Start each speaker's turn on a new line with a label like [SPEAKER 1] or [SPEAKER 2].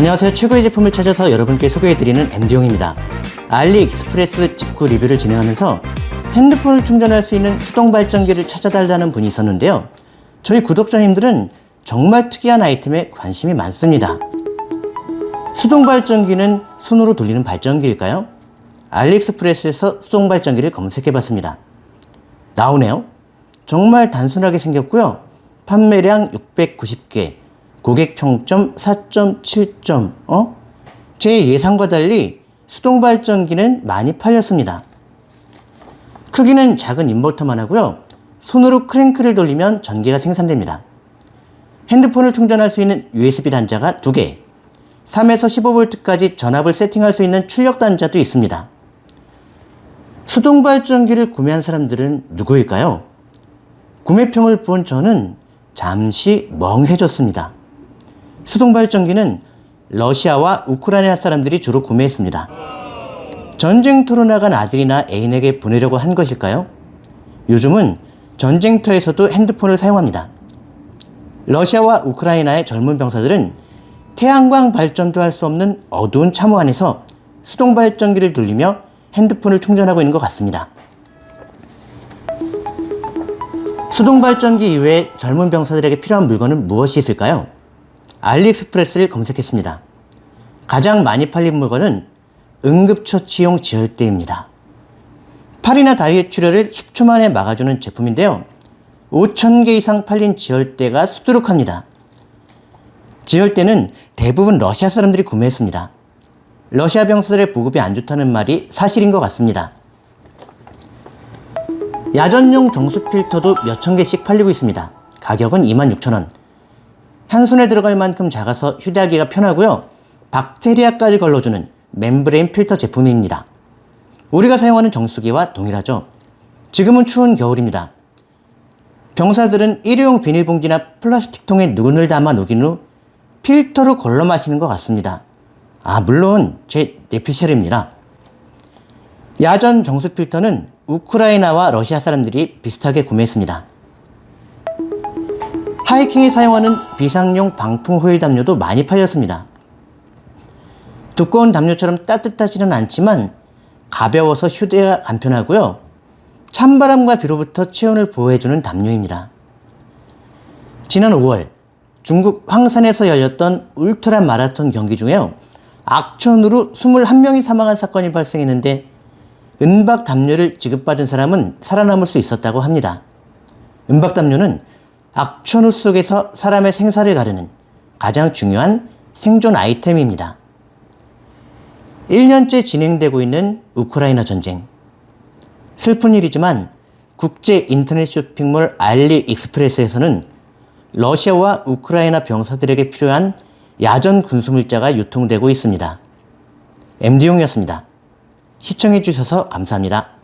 [SPEAKER 1] 안녕하세요. 최고의 제품을 찾아서 여러분께 소개해드리는 MD용입니다. 알리익스프레스 직구 리뷰를 진행하면서 핸드폰을 충전할 수 있는 수동 발전기를 찾아달라는 분이 있었는데요. 저희 구독자님들은 정말 특이한 아이템에 관심이 많습니다. 수동 발전기는 손으로 돌리는 발전기일까요? 알리익스프레스에서 수동 발전기를 검색해 봤습니다. 나오네요. 정말 단순하게 생겼고요. 판매량 690개, 고객 평점 4.7점, 어? 제 예상과 달리 수동 발전기는 많이 팔렸습니다. 크기는 작은 인버터만 하고요. 손으로 크랭크를 돌리면 전기가 생산됩니다. 핸드폰을 충전할 수 있는 USB 단자가 2개, 3에서 15V까지 전압을 세팅할 수 있는 출력 단자도 있습니다. 수동 발전기를 구매한 사람들은 누구일까요? 구매평을 본 저는 잠시 멍해졌습니다. 수동 발전기는 러시아와 우크라이나 사람들이 주로 구매했습니다. 전쟁터로 나간 아들이나 애인에게 보내려고 한 것일까요? 요즘은 전쟁터에서도 핸드폰을 사용합니다. 러시아와 우크라이나의 젊은 병사들은 태양광 발전도 할 수 없는 어두운 참호 안에서 수동 발전기를 돌리며 핸드폰을 충전하고 있는 것 같습니다. 수동 발전기 이외에 젊은 병사들에게 필요한 물건은 무엇이 있을까요? 알리익스프레스를 검색했습니다. 가장 많이 팔린 물건은 응급처치용 지혈대입니다. 팔이나 다리의 출혈을 10초 만에 막아주는 제품인데요. 5,000개 이상 팔린 지혈대가 수두룩합니다. 지혈대는 대부분 러시아 사람들이 구매했습니다. 러시아 병사들의 보급이 안 좋다는 말이 사실인 것 같습니다. 야전용 정수 필터도 몇 천 개씩 팔리고 있습니다. 가격은 26,000원. 한 손에 들어갈 만큼 작아서 휴대하기가 편하고요. 박테리아까지 걸러주는 membrane 필터 제품입니다. 우리가 사용하는 정수기와 동일하죠. 지금은 추운 겨울입니다. 병사들은 일회용 비닐봉지나 플라스틱 통에 눈을 담아 녹인 후 필터로 걸러 마시는 것 같습니다. 아, 물론 제 내피셜입니다. 야전 정수 필터는 우크라이나와 러시아 사람들이 비슷하게 구매했습니다. 하이킹에 사용하는 비상용 방풍 호일 담요도 많이 팔렸습니다. 두꺼운 담요처럼 따뜻하지는 않지만 가벼워서 휴대가 간편하고요. 찬바람과 비로부터 체온을 보호해주는 담요입니다. 지난 5월 중국 황산에서 열렸던 울트라 마라톤 경기 중에요. 악천후로 21명이 사망한 사건이 발생했는데 은박 담요를 지급받은 사람은 살아남을 수 있었다고 합니다. 은박 담요는 악천후 속에서 사람의 생사를 가르는 가장 중요한 생존 아이템입니다. 1년째 진행되고 있는 우크라이나 전쟁. 슬픈 일이지만 국제 인터넷 쇼핑몰 알리익스프레스에서는 러시아와 우크라이나 병사들에게 필요한 야전 군수물자가 유통되고 있습니다. MD용이었습니다. 시청해주셔서 감사합니다.